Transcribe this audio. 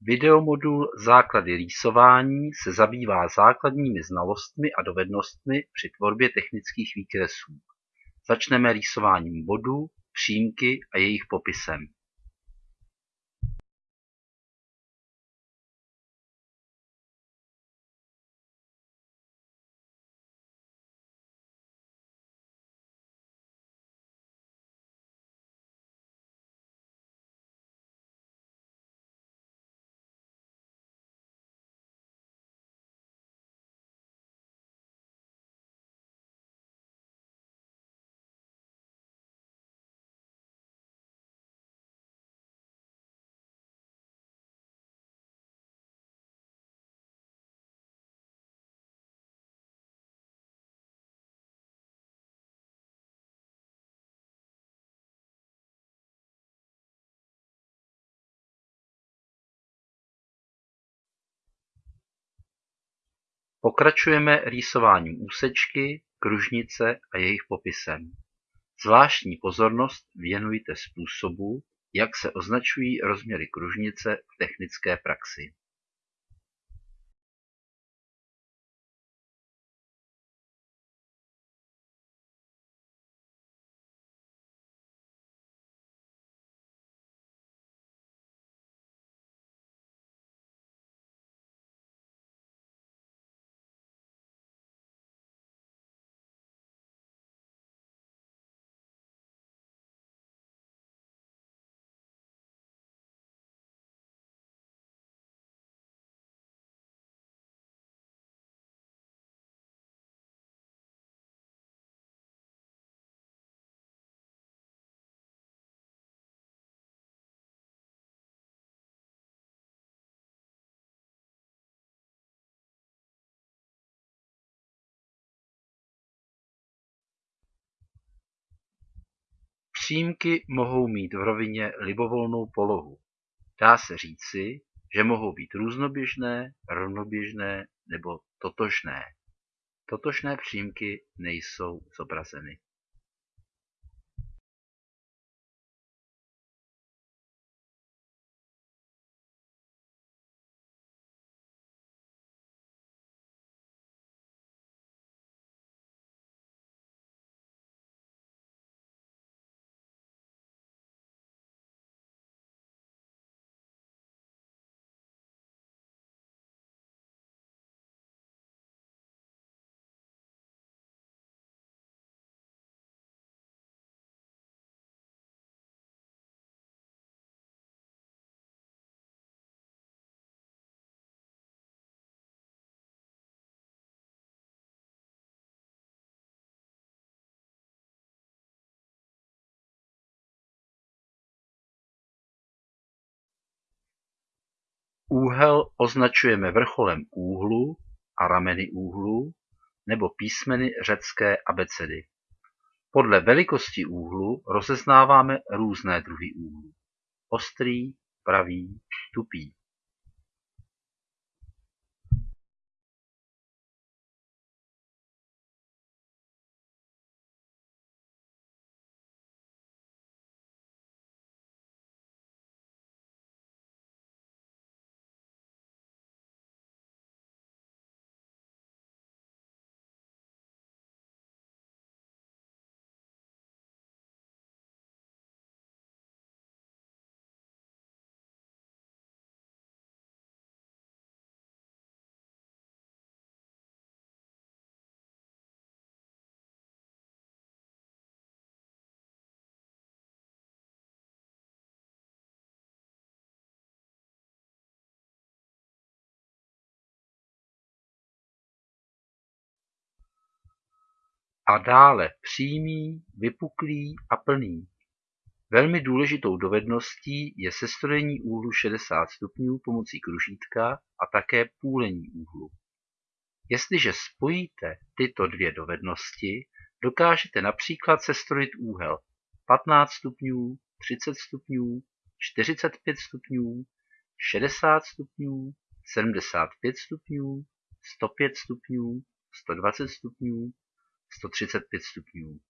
Videomodul Základy rýsování se zabývá základními znalostmi a dovednostmi při tvorbě technických výkresů. Začneme rýsováním bodů, přímky a jejich popisem. Pokračujeme rýsováním úsečky, kružnice a jejich popisem. Zvláštní pozornost věnujte způsobu, jak se označují rozměry kružnice v technické praxi. Přímky mohou mít v rovině libovolnou polohu. Dá se říci, že mohou být různoběžné, rovnoběžné nebo totožné. Totožné přímky nejsou zobrazeny. Úhel označujeme vrcholem úhlu a rameny úhlu nebo písmeny řecké abecedy. Podle velikosti úhlu rozeznáváme různé druhy úhlů: ostrý, pravý, tupý. A dále přímý, vypuklý a plný. Velmi důležitou dovedností je sestrojení úhlu 60 stupňů pomocí kružítka a také půlení úhlu. Jestliže spojíte tyto dvě dovednosti, dokážete například sestrojit úhel 15 stupňů, 30 stupňů, 45 stupňů, 60 stupňů, 75 stupňů, 105 stupňů, 120 stupňů, 135 stupňů